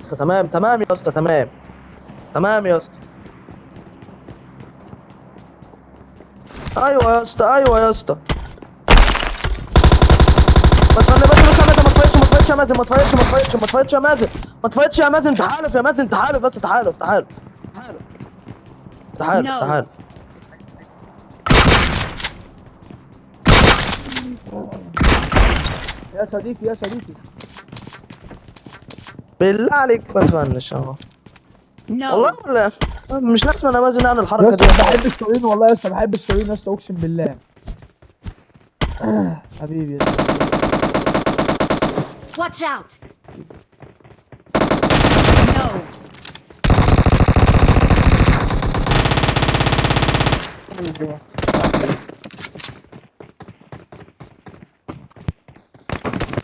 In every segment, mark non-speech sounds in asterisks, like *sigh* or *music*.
اسطى تمام تمام يا اسطى تمام. تمام يا اسطى أيوه يا اسطى أيوه يا اسطى بس أنا بس بس ما تفايتش ما تفايتش يا مازن ما تفايتش ما تفايتش ما تفايتش يا مازن. ما تفايتش يا مازن تحالف يا مازن تحالف بس تحالف تحالف تحالف تحالف. تحالف يا صديقي يا صديقي. بالله عليك ما تفنش أهو. والله لا مش لازم أنا مازن اعمل الحركة دي. بحب السوريين والله يا اسطى بحب السوريين يا اسطى أقسم بالله. *clears throat* حبيبي يا اسطى Watch out.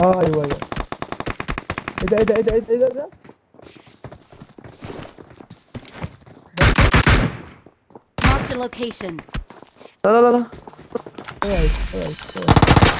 آه أيوه أيوه إيه ده إيه ده إيه ده إيه ده إيه ده, إيه ده؟ Marked a location. لا لا لا لا كويس كويس كويس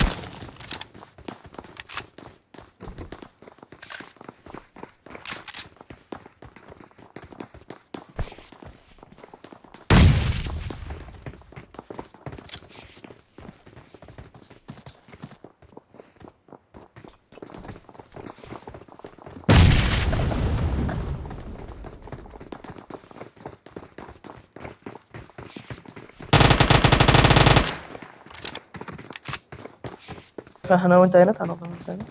إحنا وانت هنا تعالى وانت هنا.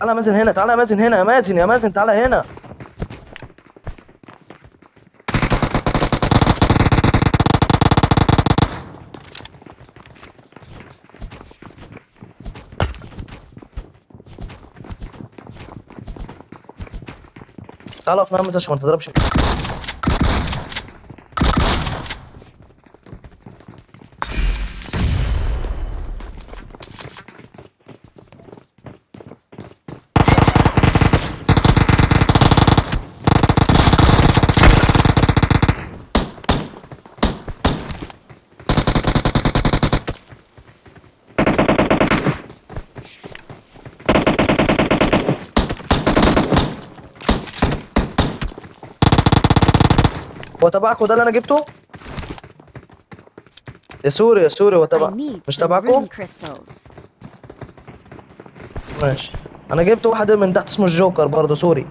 تعالى مازن هنا تعالى مازن هنا يا مازن يا مازن تعالى هنا. تعالى اقف نعمل عشان ما تضربش. هو تبعك وده اللي أنا جبته؟ يا سوري يا سوري هو تبع مش تبعكم. ماشي. أنا جبت واحد من تحت اسمه الجوكر برضه سوري.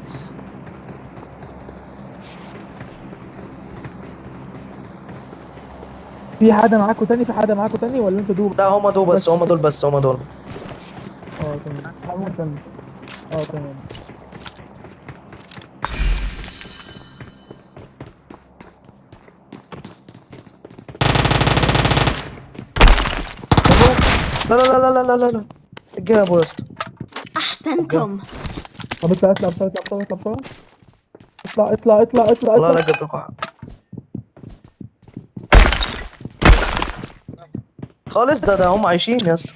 في حدا معاكوا تاني؟ في حدا معاكوا تاني ولا أنتوا دوب لا هما دول بس هما دول بس هما دول. آه تمام. آه تمام. لا لا لا لا لا لا لا. الجاي يا ابو أحسنتم. طب اطلع اطلع بسرعة اطلع بسرعة اطلع. بسرعة اطلع اطلع اطلع اطلع والله لا قد وقع خالص ده ده هم عايشين يا اسطى.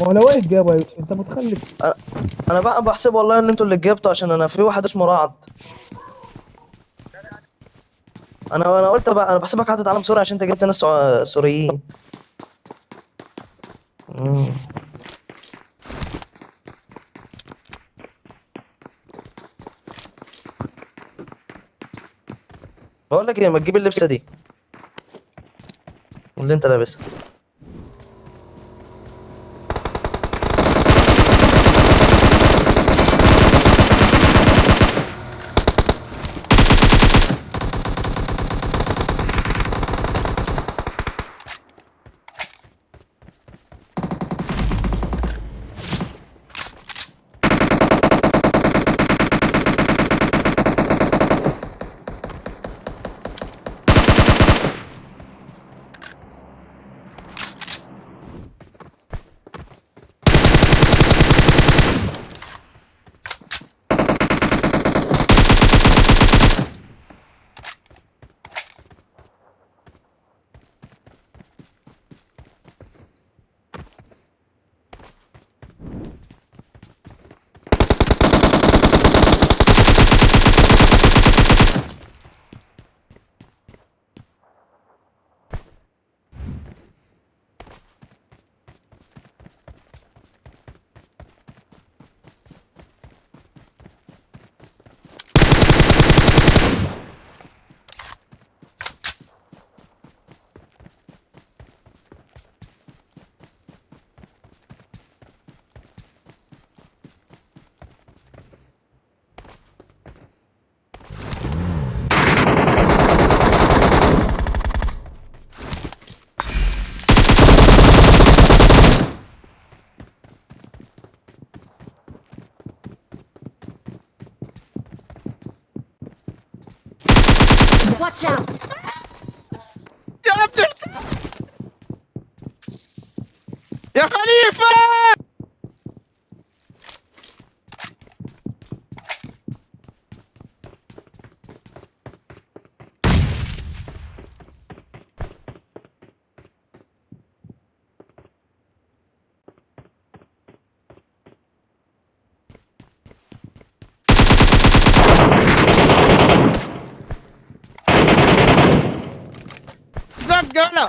ما هو لو واقف جاب انت متخلف. أنا بقى بحسب والله إن أنتوا اللي جبتوا عشان أنا في واحد اسمه رعد. أنا أنا قلت بقى أنا بحسبك حاطط علم سوري عشان أنت جبت ناس سوريين. بقول لك إيه ما تجيب اللبسة دي. اللي أنت لابسها. Watch out! يا خليفة أنا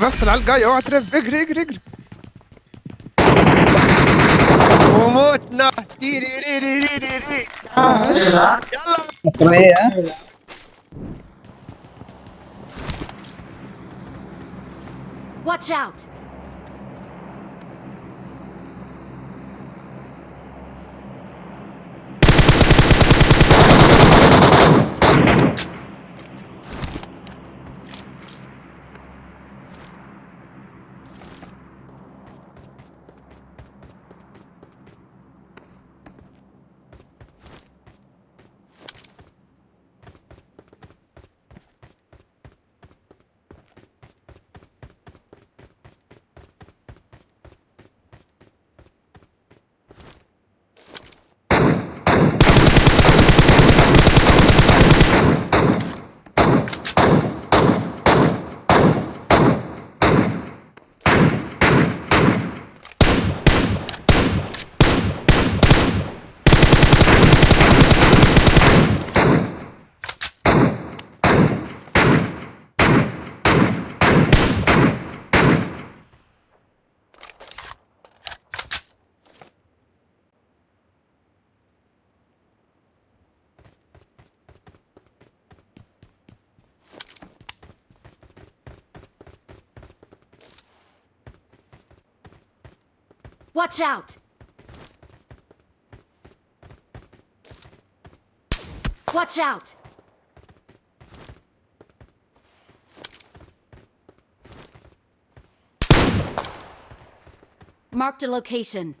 بس العيال جاي اوعى ترف. اجري اجري اجري. Watch out. Watch out! Watch out! Marked a location.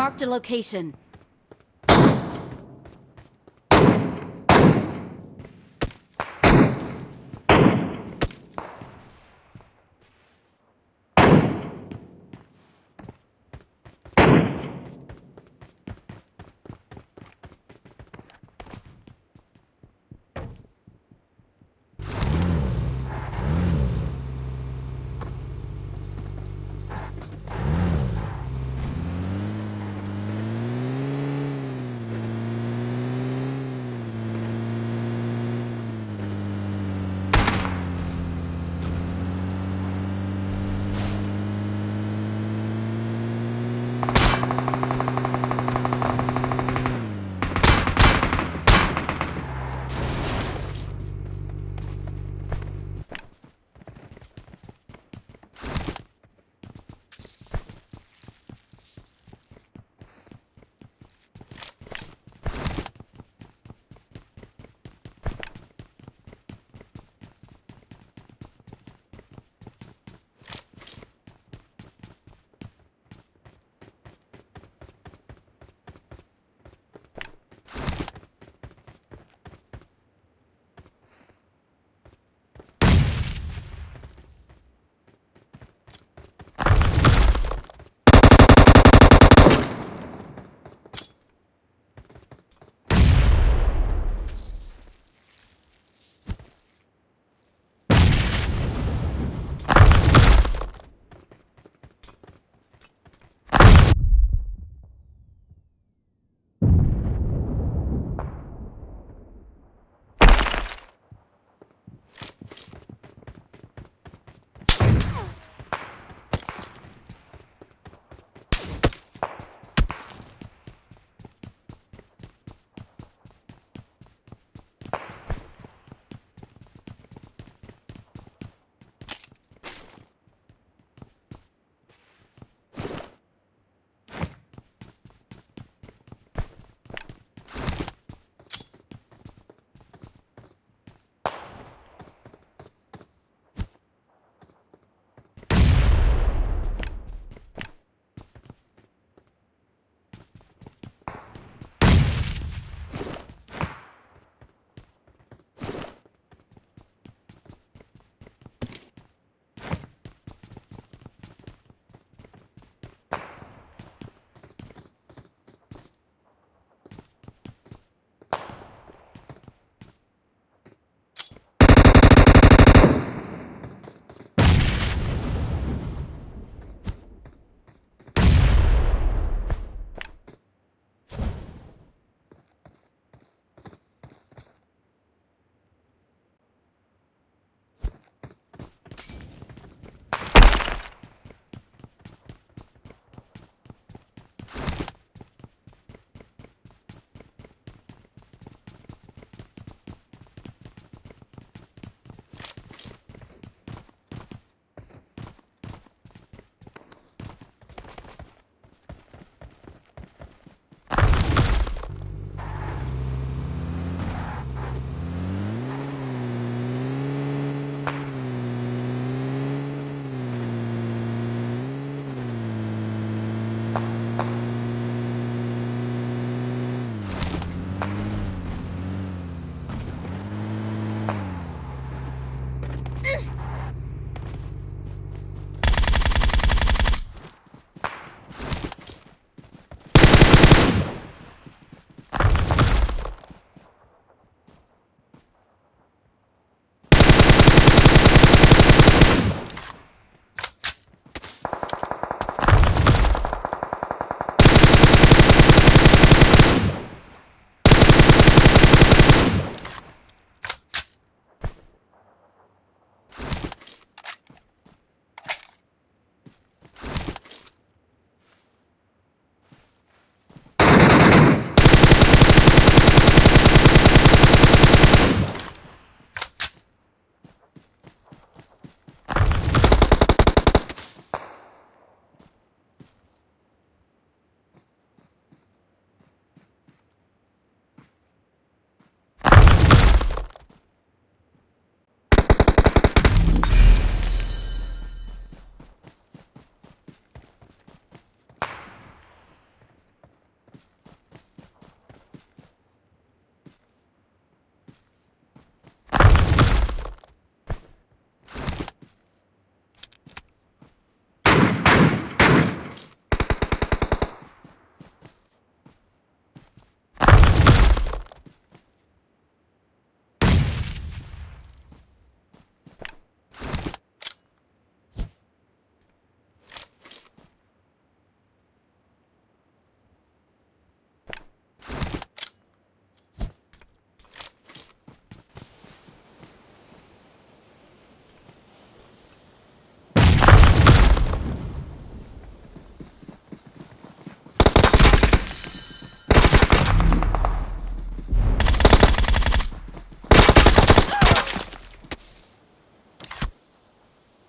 Marked a location.